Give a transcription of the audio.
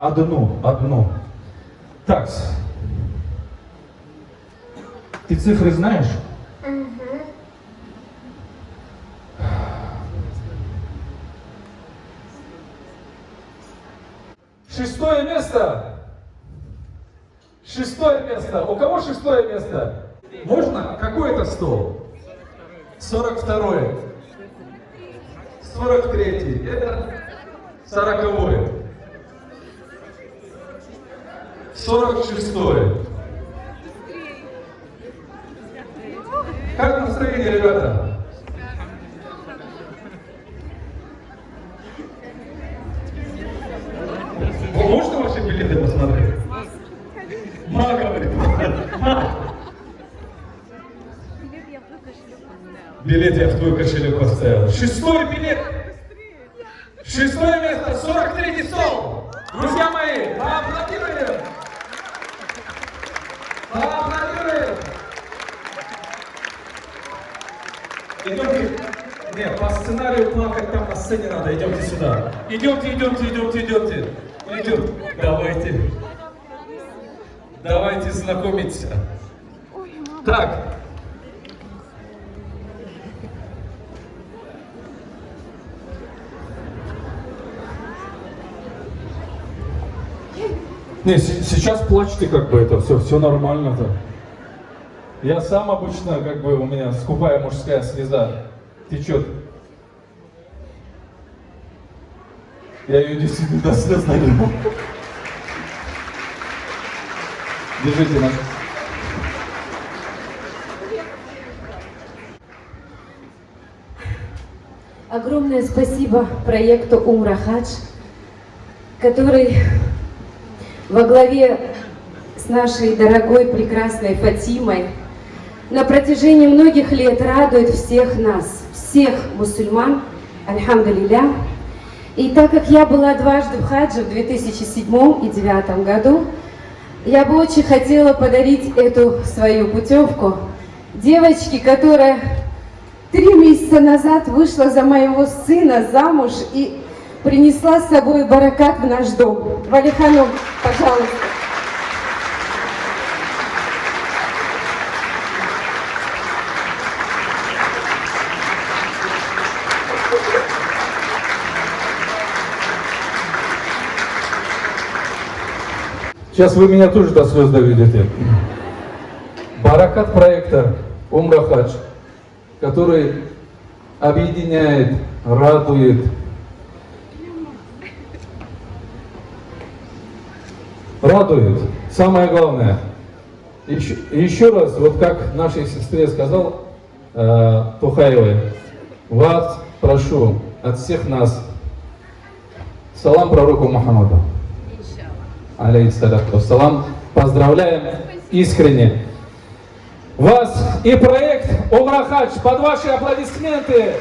Одну, одну. Так. Ты цифры знаешь? Угу. Шестое место. Шестое место. У кого шестое место? Можно? Какой это стол? 42. 43. Это 40. 46. Как настроение, ребята? Вы можете ваши билеты посмотреть? Ма говорит. Билет я в твой кошелек поставил. Шестой билет. Шестое место, 43-й стол. Друзья мои, поаплодируем. Идемте. Нет, по сценарию плакать там на сцене надо. Идемте сюда. Идемте, идемте, идемте, идемте. Идем. Давайте. Давайте знакомиться. Так. Не, сейчас плачьте, как бы это все, все нормально-то. Я сам обычно, как бы у меня скупая мужская слеза течет. Я ее действительно до слез налил. Держите нас. Огромное спасибо проекту Умра Хадж, который во главе с нашей дорогой прекрасной Фатимой на протяжении многих лет радует всех нас, всех мусульман, альхамдулилля. И так как я была дважды в хадже в 2007 и 2009 году, я бы очень хотела подарить эту свою путевку девочке, которая три месяца назад вышла за моего сына замуж и принесла с собой баракат в наш дом. Валихану, пожалуйста. Сейчас вы меня тоже до слез доведете. Баракат проекта Умра Хадж, который объединяет, радует, радует. Самое главное. Еще, еще раз, вот как нашей сестре сказал э, Тухаевой, вас прошу от всех нас салам пророку Мухаммаду алейхиссалату. Поздравляем искренне вас и проект Умра Хадж под ваши аплодисменты.